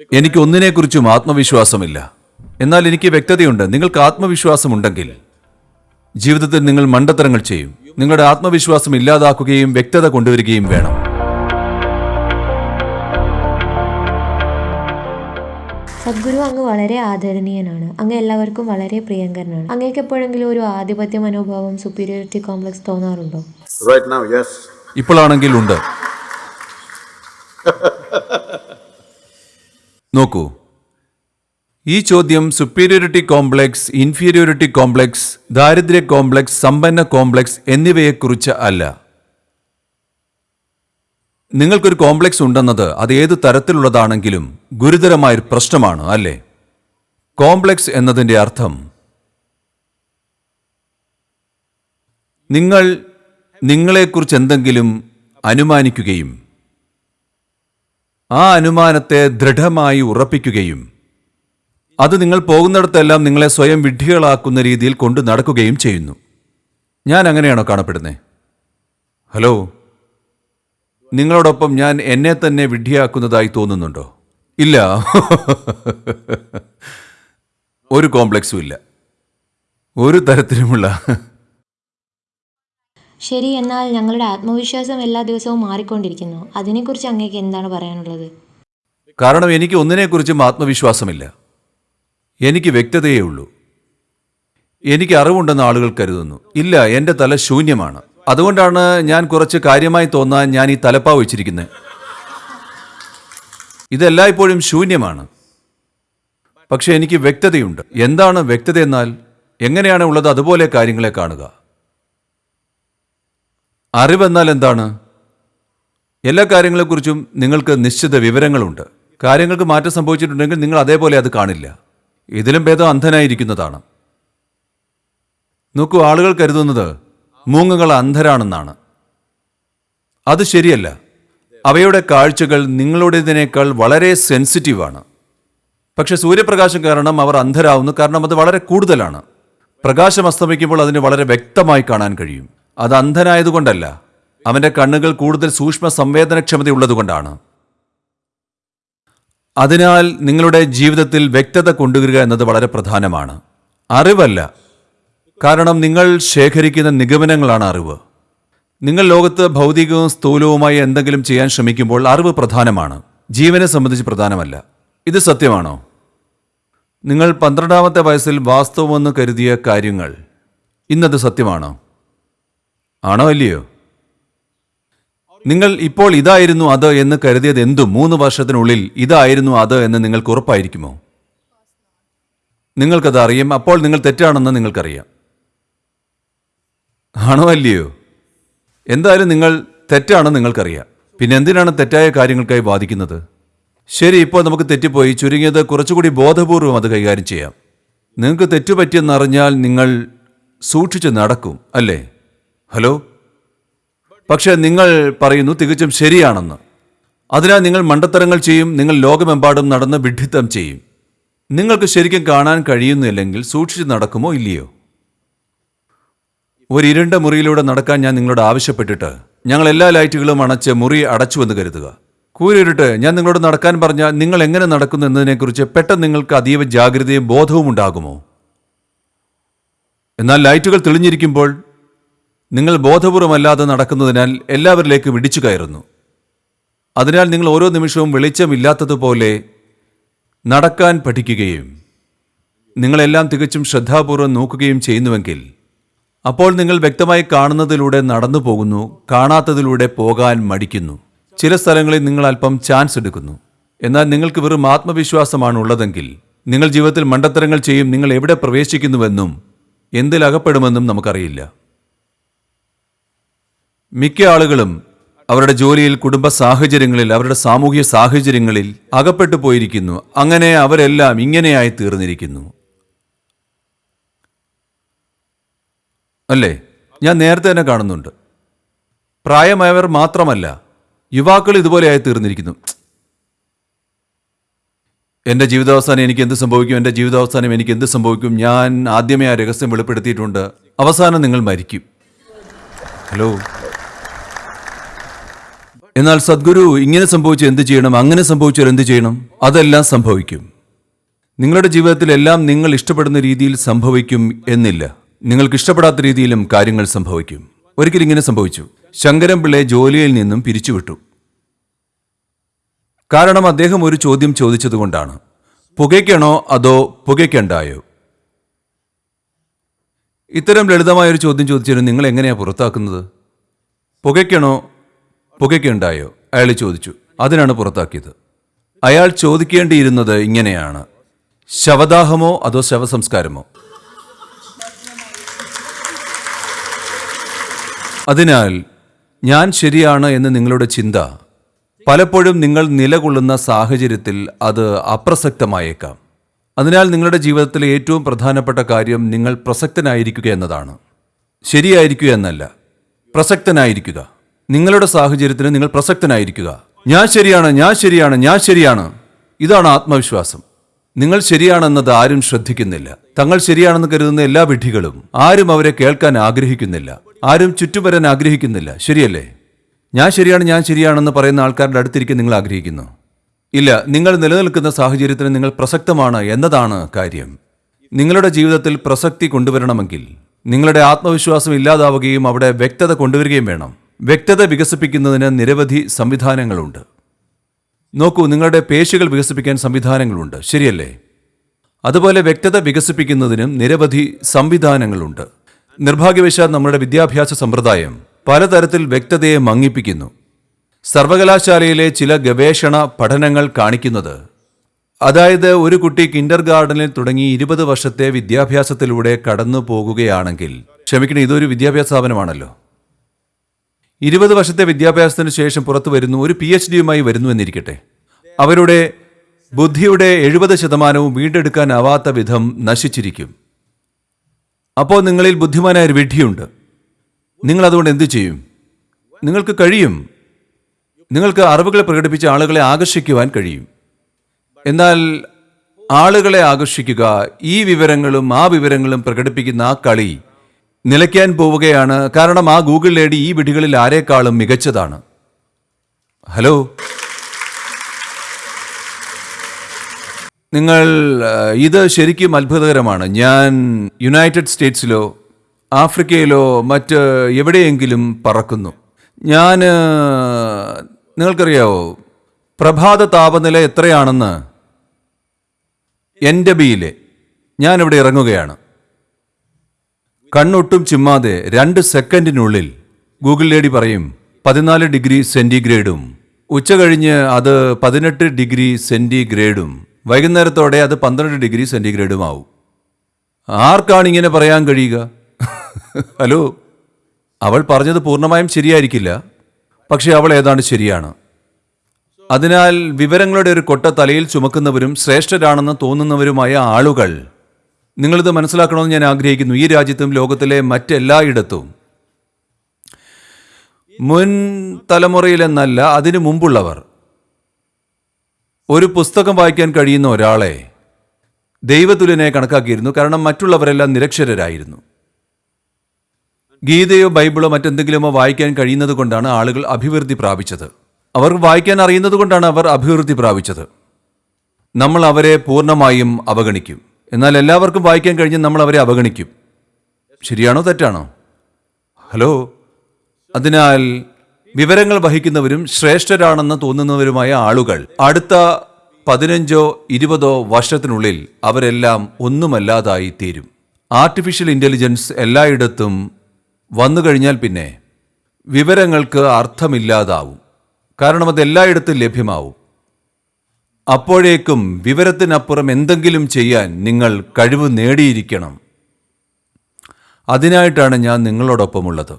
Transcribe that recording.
എനിക്ക് ഒന്നിനെക്കുറിച്ചും ആത്മവിശ്വാസമില്ല. എന്നാൽ എനിക്ക് വ്യക്തതയുണ്ട്. നിങ്ങൾക്ക് ആത്മവിശ്വാസമുണ്ടെങ്കിൽ ജീവിതത്തിൽ നിങ്ങൾ മണ്ടത്തരങ്ങൾ ചെയ്യും. നിങ്ങളുടെ ആത്മവിശ്വാസം ഇല്ലാതാക്കുകയും വ്യക്തത കൊണ്ടുവരികയും വേണം. സദ്ഗുരു അങ്ങ് വളരെ ആദരണീയനാണ്. അങ്ങ് എല്ലാവർക്കും വളരെ പ്രിയങ്കരനാണ്. അങ്ങേക്ക് എപ്പോഴെങ്കിലും ഒരു ആധിപത്യ മനോഭാവം സുപ്പീരിയോറിറ്റി കോംപ്ലക്സ് തോന്നാറുണ്ടോ. ഇപ്പോഴാണെങ്കിൽ ഉണ്ട്. നോക്കൂ. ഈ ചോദ്യം സുപ്പീരിയോറിറ്റി കോംപ്ലക്സ് ഇൻഫീരിയോറിറ്റി കോംപ്ലക്സ് ദാരിദ്ര്യ കോംപ്ലക്സ് സമ്പന്ന കോംപ്ലക്സ് എന്നിവയെക്കുറിച്ച് അല്ല. നിങ്ങൾക്കൊരു കോംപ്ലക്സ് ഉണ്ടെന്നത് അത് ഏത് തരത്തിലുള്ളതാണെങ്കിലും ഗുരുതരമായൊരു പ്രശ്നമാണ് അല്ലേ? കോംപ്ലക്സ് എന്നതിന്റെ അർത്ഥം നിങ്ങൾ നിങ്ങളെക്കുറിച്ച് എന്തെങ്കിലും അനുമാനിക്കുകയും ആ അനുമാനത്തെ ദൃഢമായി ഉറപ്പിക്കുകയും അത് നിങ്ങൾ പോകുന്നിടത്തെല്ലാം നിങ്ങളെ സ്വയം വിഡ്ഢികളാക്കുന്ന രീതിയിൽ കൊണ്ടു നടക്കുകയും ചെയ്യുന്നു. ഞാൻ അങ്ങനെയാണോ കാണപ്പെടുന്നത് ഹലോ? നിങ്ങളോടൊപ്പം ഞാൻ എന്നെ തന്നെ വിഡ്ഢിയാക്കുന്നതായി തോന്നുന്നുണ്ടോ? ഇല്ല. ഒരു കോംപ്ലക്സും ഇല്ല. ഒരു തരത്തിലുമുള്ള ശരി എന്നാൽ ഞങ്ങളുടെ ആത്മവിശ്വാസം എല്ലാ ദിവസവും മാറിക്കൊണ്ടിരിക്കുന്നു. അതിനെക്കുറിച്ച് അങ്ങേക്ക് എന്താണ് പറയാനുള്ളത്? കാരണം എനിക്ക് ഒന്നിനെക്കുറിച്ചും ആത്മവിശ്വാസമില്ല. എനിക്ക് വ്യക്തതയേ ഉള്ളൂ. എനിക്ക് അറിവുണ്ടെന്ന് ആളുകൾ കരുതുന്നു. ഇല്ല എന്റെ തല ശൂന്യമാണ്. അതുകൊണ്ടാണ് ഞാൻ കുറച്ച് കാര്യമായി തോന്നാൻ ഞാൻ ഈ തലപ്പാവ് വെച്ചിരിക്കുന്നത് ഇതെല്ലായ്പ്പോഴും ശൂന്യമാണ്. പക്ഷെ എനിക്ക് വ്യക്തതയുണ്ട്. എന്താണ് വ്യക്തത എന്നാൽ എങ്ങനെയാണ് ഉള്ളത് അതുപോലെ കാര്യങ്ങളെ കാണുക. അറിവെന്നാൽ എന്താണ് എല്ലാ കാര്യങ്ങളെക്കുറിച്ചും നിങ്ങൾക്ക് നിശ്ചിത വിവരങ്ങളുണ്ട്. കാര്യങ്ങൾക്ക് മാറ്റം സംഭവിച്ചിട്ടുണ്ടെങ്കിൽ നിങ്ങൾ അതേപോലെ അത് കാണില്ല. ഇതിലും ഭേദം അന്ധനായിരിക്കുന്നതാണ്. നോക്കൂ ആളുകൾ കരുതുന്നത് മൂങ്ങകൾ അന്ധരാണെന്നാണ്. അത് ശരിയല്ല. അവയുടെ കാഴ്ചകൾ നിങ്ങളുടേതിനേക്കാൾ വളരെ സെൻസിറ്റീവാണ്. പക്ഷെ സൂര്യപ്രകാശം കാരണം അവർ അന്ധരാവുന്നു. കാരണം അത് വളരെ കൂടുതലാണ്. പ്രകാശം അസ്തമിക്കുമ്പോൾ അതിന് വളരെ വ്യക്തമായി കാണാൻ കഴിയും. അത് അന്ധനായതുകൊണ്ടല്ല. അവന്റെ കണ്ണുകൾ കൂടുതൽ സൂക്ഷ്മ സംവേദനക്ഷമതയുള്ളതുകൊണ്ടാണ് അതിനാൽ നിങ്ങളുടെ ജീവിതത്തിൽ വ്യക്തത കൊണ്ടുവരിക എന്നത് വളരെ പ്രധാനമാണ്. അറിവല്ല. കാരണം നിങ്ങൾ ശേഖരിക്കുന്ന നിഗമനങ്ങളാണ് അറിവ്. നിങ്ങൾ ലോകത്ത് ഭൗതികവും സ്ഥൂലവുമായി എന്തെങ്കിലും ചെയ്യാൻ ശ്രമിക്കുമ്പോൾ അറിവ് പ്രധാനമാണ്. ജീവനെ സംബന്ധിച്ച് പ്രധാനമല്ല. ഇത് സത്യമാണോ? നിങ്ങൾ പന്ത്രണ്ടാമത്തെ വയസ്സിൽ വാസ്തവമെന്ന് കരുതിയ കാര്യങ്ങൾ. ഇന്നത് സത്യമാണോ? ആണോ അല്ലയോ നിങ്ങൾ ഇപ്പോൾ ഇതായിരുന്നു അത് എന്ന് കരുതിയത് എന്തും? മൂന്ന് വർഷത്തിനുള്ളിൽ ഇതായിരുന്നു അത് എന്ന് നിങ്ങൾക്ക് ഉറപ്പായിരിക്കുമോ? നിങ്ങൾക്കത് അറിയാം. അപ്പോൾ നിങ്ങൾ തെറ്റാണെന്ന് നിങ്ങൾക്കറിയാം. ആണോ അല്ലയോ? എന്തായാലും നിങ്ങൾ തെറ്റാണെന്ന് നിങ്ങൾക്കറിയാം. പിന്നെ എന്തിനാണ് തെറ്റായ കാര്യങ്ങൾക്കായി വാദിക്കുന്നത്? ശരി ഇപ്പോൾ നമുക്ക് തെറ്റിപ്പോയി. ചുരുങ്ങിയത് കുറച്ചുകൂടി ബോധപൂർവം അത് കൈകാര്യം ചെയ്യാം. നിങ്ങൾക്ക് തെറ്റുപറ്റിയെന്നറിഞ്ഞാൽ നിങ്ങൾ സൂക്ഷിച്ച് നടക്കും അല്ലേ? ഹലോ? പക്ഷേ നിങ്ങൾ പറയുന്നു തികച്ചും ശരിയാണെന്ന്. അതിനാൽ നിങ്ങൾ മണ്ടത്തരങ്ങൾ ചെയ്യും നിങ്ങൾ ലോകമെമ്പാടും നടന്ന് വിഡ്ഢിത്തം ചെയ്യും. നിങ്ങൾക്ക് ശരിക്കും കാണാൻ കഴിയുന്നില്ലെങ്കിൽ സൂക്ഷിച്ച് നടക്കുമോ ഇല്ലയോ? ഒരു ഇരുണ്ട മുറിയിലൂടെ നടക്കാൻ ഞാൻ നിങ്ങളോട് ആവശ്യപ്പെട്ടിട്ട് ഞങ്ങൾ എല്ലാ ലൈറ്റുകളും അണച്ച് മുറി അടച്ചുവെന്ന് കരുതുക. കൂരിരുട്ട് ഞാൻ നിങ്ങളോട് നടക്കാൻ പറഞ്ഞാൽ നിങ്ങൾ എങ്ങനെ നടക്കുന്നു എന്നതിനെക്കുറിച്ച് പെട്ടെന്ന് നിങ്ങൾക്ക് അതീവ ജാഗ്രതയും ബോധവും ഉണ്ടാകുമോ? എന്നാൽ ലൈറ്റുകൾ തെളിഞ്ഞിരിക്കുമ്പോൾ നിങ്ങൾ ബോധപൂർവമല്ലാതെ നടക്കുന്നതിനാൽ എല്ലാവരിലേക്കും ഇടിച്ചു കയറുന്നു. അതിനാൽ നിങ്ങൾ ഓരോ നിമിഷവും വെളിച്ചമില്ലാത്തതുപോലെ നടക്കാൻ പഠിക്കുകയും നിങ്ങളെല്ലാം തികച്ചും ശ്രദ്ധാപൂർവം നോക്കുകയും ചെയ്യുന്നുവെങ്കിൽ അപ്പോൾ നിങ്ങൾ വ്യക്തമായി കാണുന്നതിലൂടെ നടന്നു പോകുന്നു കാണാത്തതിലൂടെ പോകാൻ മടിക്കുന്നു. ചില സ്ഥലങ്ങളിൽ നിങ്ങൾ അല്പം ചാൻസ് എടുക്കുന്നു. എന്നാൽ നിങ്ങൾക്ക് വെറും ആത്മവിശ്വാസമാണ് ഉള്ളതെങ്കിൽ നിങ്ങൾ ജീവിതത്തിൽ മണ്ടത്തരങ്ങൾ ചെയ്യും നിങ്ങൾ എവിടെ പ്രവേശിക്കുന്നുവെന്നും എന്തിലകപ്പെടുമെന്നും നമുക്കറിയില്ല. മിക്ക ആളുകളും അവരുടെ ജോലിയിൽ കുടുംബ സാഹചര്യങ്ങളിൽ അവരുടെ സാമൂഹിക സാഹചര്യങ്ങളിൽ അകപ്പെട്ടു പോയിരിക്കുന്നു. അങ്ങനെ അവരെല്ലാം ഇങ്ങനെയായി തീർന്നിരിക്കുന്നു. അല്ലേ? ഞാൻ നേരത്തെ തന്നെ കാണുന്നുണ്ട്. പ്രായമായവർ മാത്രമല്ല യുവാക്കൾ ഇതുപോലെയായി തീർന്നിരിക്കുന്നു. എന്റെ ജീവിതാവസാനം എനിക്ക് എന്ത് സംഭവിക്കും? എന്റെ ജീവിതാവസാനം എനിക്ക് എന്ത് സംഭവിക്കും? ഞാൻ ആദ്യമേ ആ രഹസ്യം വെളിപ്പെടുത്തിയിട്ടുണ്ട്. അവസാനം നിങ്ങൾ മരിക്കും. ഹലോ? എന്നാൽ സദ്ഗുരു ഇങ്ങനെ സംഭവിച്ചു എന്ത് ചെയ്യണം? അങ്ങനെ സംഭവിച്ചാൽ എന്ത് ചെയ്യണം? അതെല്ലാം സംഭവിക്കും. നിങ്ങളുടെ ജീവിതത്തിലെല്ലാം നിങ്ങൾ ഇഷ്ടപ്പെടുന്ന രീതിയിൽ സംഭവിക്കും എന്നില്ല. നിങ്ങൾക്ക് ഇഷ്ടപ്പെടാത്ത രീതിയിലും കാര്യങ്ങൾ സംഭവിക്കും. ഒരിക്കലും ഇങ്ങനെ സംഭവിച്ചു. ശങ്കരൻ പിള്ളയെ ജോലിയിൽ നിന്നും പിരിച്ചുവിട്ടു. കാരണം അദ്ദേഹം ഒരു ചോദ്യം ചോദിച്ചതുകൊണ്ടാണ്. പുകയ്ക്കണോ അതോ പുകയ്ക്കണ്ടായോ? ഇത്തരം ലളിതമായൊരു ചോദ്യം ചോദിച്ചാലും നിങ്ങൾ എങ്ങനെയാണ് പുറത്താക്കുന്നത്? പുകയ്ക്കണോ പുകയ്ക്കുണ്ടായോ? അയാൾ ചോദിച്ചു. അതിനാണ് പുറത്താക്കിയത്. അയാൾ ചോദിക്കേണ്ടിയിരുന്നത് ഇങ്ങനെയാണ്. ശവദാഹമോ അതോ ശവസംസ്കാരമോ? അതിനാൽ ഞാൻ ശരിയാണ് എന്ന് നിങ്ങളുടെ ചിന്ത. പലപ്പോഴും നിങ്ങൾ നിലകൊള്ളുന്ന സാഹചര്യത്തിൽ അത് അപ്രസക്തമായേക്കാം. അതിനാൽ നിങ്ങളുടെ ജീവിതത്തിലെ ഏറ്റവും പ്രധാനപ്പെട്ട കാര്യം നിങ്ങൾ പ്രസക്തനായിരിക്കുക എന്നതാണ്. ശരിയായിരിക്കുക എന്നല്ല പ്രസക്തനായിരിക്കുക. നിങ്ങളുടെ സാഹചര്യത്തിന് നിങ്ങൾ പ്രസക്തനായിരിക്കുക. ഞാൻ ശരിയാണ് ഞാൻ ശരിയാണ് ഞാൻ ശരിയാണ്. ഇതാണ് ആത്മവിശ്വാസം. നിങ്ങൾ ശരിയാണെന്നത് ആരും ശ്രദ്ധിക്കുന്നില്ല. തങ്ങൾ ശരിയാണെന്ന് കരുതുന്ന എല്ലാ വിഡ്ഢികളും ആരും അവരെ കേൾക്കാൻ ആഗ്രഹിക്കുന്നില്ല. ആരും ചുറ്റുവരാൻ ആഗ്രഹിക്കുന്നില്ല. ശരിയല്ലേ? ഞാൻ ശരിയാണ് ഞാൻ ശരിയാണെന്ന് പറയുന്ന ആൾക്കാരുടെ അടുത്തിരിക്കാൻ നിങ്ങൾ ആഗ്രഹിക്കുന്നു. ഇല്ല നിങ്ങൾ നിലനിൽക്കുന്ന സാഹചര്യത്തിന് നിങ്ങൾ പ്രസക്തമാണ് എന്നതാണ് കാര്യം. നിങ്ങളുടെ ജീവിതത്തിൽ പ്രസക്തി കൊണ്ടുവരണമെങ്കിൽ നിങ്ങളുടെ ആത്മവിശ്വാസം ഇല്ലാതാവുകയും അവിടെ വ്യക്തത കൊണ്ടുവരികയും വേണം. വ്യക്തത വികസിപ്പിക്കുന്നതിന് നിരവധി സംവിധാനങ്ങളുണ്ട്. നോക്കൂ നിങ്ങളുടെ പേശികൾ വികസിപ്പിക്കാൻ സംവിധാനങ്ങളുണ്ട്. ശരിയല്ലേ? അതുപോലെ വ്യക്തത വികസിപ്പിക്കുന്നതിനും നിരവധി സംവിധാനങ്ങളുണ്ട്. നിർഭാഗ്യവശാൽ നമ്മുടെ വിദ്യാഭ്യാസ സമ്പ്രദായം പലതരത്തിൽ വ്യക്തതയെ മങ്ങിപ്പിക്കുന്നു. സർവകലാശാലയിലെ ചില ഗവേഷണ പഠനങ്ങൾ കാണിക്കുന്നത് അതായത് ഒരു കുട്ടി കിൻഡർ ഗാർഡനിൽ തുടങ്ങി ഇരുപത് വർഷത്തെ വിദ്യാഭ്യാസത്തിലൂടെ കടന്നു പോകുകയാണെങ്കിൽ ക്ഷമിക്കണം ഇതൊരു വിദ്യാഭ്യാസ സ്ഥാപനമാണല്ലോ. ഇരുപത് വർഷത്തെ വിദ്യാഭ്യാസത്തിന് ശേഷം പുറത്തു വരുന്നു ഒരു പി എച്ച് ഡിയുമായി വരുന്നു എന്നിരിക്കട്ടെ. അവരുടെ ബുദ്ധിയുടെ എഴുപത് ശതമാനവും വീണ്ടെടുക്കാനാവാത്ത വിധം നശിച്ചിരിക്കും. അപ്പോൾ നിങ്ങളിൽ ബുദ്ധിമാനായ ഒരു വിഡ്ഢിയുണ്ട്. നിങ്ങൾ അതുകൊണ്ട് എന്തു ചെയ്യും? നിങ്ങൾക്ക് കഴിയും. നിങ്ങൾക്ക് അറിവുകളെ പ്രകടിപ്പിച്ച ആളുകളെ ആകർഷിക്കുവാൻ കഴിയും. എന്നാൽ ആളുകളെ ആകർഷിക്കുക ഈ വിവരങ്ങളും ആ വിവരങ്ങളും പ്രകടിപ്പിക്കുന്ന ആ കളി നിലയ്ക്കാൻ പോവുകയാണ്. കാരണം ആ ഗൂഗിൾ ലേഡി ഈ വിടികളിൽ ആരെക്കാളും മികച്ചതാണ്. ഹലോ? നിങ്ങൾ ഇത് ശരിക്കും അത്ഭുതകരമാണ്. ഞാൻ യുണൈറ്റഡ് സ്റ്റേറ്റ്സിലോ ആഫ്രിക്കയിലോ മറ്റ് എവിടെയെങ്കിലും പറക്കുന്നു. ഞാൻ നിങ്ങൾക്കറിയാവോ പ്രഭാത താപനില എത്രയാണെന്ന്? എന്റെ ബിയിലെ ഞാനിവിടെ ഇറങ്ങുകയാണ്. കണ്ണൊട്ടും ചിമ്മാതെ രണ്ട് സെക്കൻഡിനുള്ളിൽ ഗൂഗിൾ ലേഡി പറയും പതിനാല് ഡിഗ്രി സെന്റിഗ്രേഡും. ഉച്ച കഴിഞ്ഞ് അത് പതിനെട്ട് ഡിഗ്രി സെന്റിഗ്രേഡും. വൈകുന്നേരത്തോടെ അത് പന്ത്രണ്ട് ഡിഗ്രി സെന്റിഗ്രേഡും ആവും ആർക്കാണ് ഇങ്ങനെ പറയാൻ കഴിയുക? ഹലോ അവൾ പറഞ്ഞത് പൂർണമായും ശരിയായിരിക്കില്ല. പക്ഷെ അവൾ ഏതാണ്ട് ശരിയാണ്? അതിനാൽ വിവരങ്ങളുടെ ഒരു കൊട്ട തലയിൽ ചുമക്കുന്നവരും ശ്രേഷ്ഠരാണെന്ന് തോന്നുന്നവരുമായ ആളുകൾ നിങ്ങളിത് മനസ്സിലാക്കണമെന്ന് ഞാൻ ആഗ്രഹിക്കുന്നു. ഈ രാജ്യത്തും ലോകത്തിലെ മറ്റെല്ലായിടത്തും. മുൻ തലമുറയിലെന്നല്ല അതിനു മുമ്പുള്ളവർ. ഒരു പുസ്തകം വായിക്കാൻ കഴിയുന്ന ഒരാളെ ദൈവതുല്യനെ കണക്കാക്കിയിരുന്നു. കാരണം മറ്റുള്ളവരെല്ലാം നിരക്ഷരരായിരുന്നു. ഗീതയോ ബൈബിളോ മറ്റെന്തെങ്കിലുമോ വായിക്കാൻ കഴിയുന്നത് കൊണ്ടാണ് ആളുകൾ അഭിവൃദ്ധി പ്രാപിച്ചത്. അവർ വായിക്കാൻ അറിയുന്നത് കൊണ്ടാണ് അവർ അഭിവൃദ്ധി പ്രാപിച്ചത്. നമ്മൾ അവരെ പൂർണമായും അവഗണിക്കും. എന്നാൽ എല്ലാവർക്കും വായിക്കാൻ കഴിഞ്ഞ് നമ്മൾ അവരെ അവഗണിക്കും. ശരിയാണോ തെറ്റാണോ? ഹലോ? അതിനാൽ വിവരങ്ങൾ വഹിക്കുന്നവരും ശ്രേഷ്ഠരാണെന്ന് തോന്നുന്നവരുമായ ആളുകൾ അടുത്ത പതിനഞ്ചോ ഇരുപതോ വർഷത്തിനുള്ളിൽ അവരെല്ലാം ഒന്നുമല്ലാതായി തീരും. ആർട്ടിഫിഷ്യൽ ഇന്റലിജൻസ് എല്ലായിടത്തും വന്നു കഴിഞ്ഞാൽ പിന്നെ വിവരങ്ങൾക്ക് അർത്ഥമില്ലാതാവും. കാരണം അത് എല്ലായിടത്തും ലഭ്യമാവും. അപ്പോഴേക്കും വിവരത്തിനപ്പുറം എന്തെങ്കിലും ചെയ്യാൻ നിങ്ങൾ കഴിവ് നേടിയിരിക്കണം. അതിനായിട്ടാണ് ഞാൻ നിങ്ങളോടൊപ്പമുള്ളത്.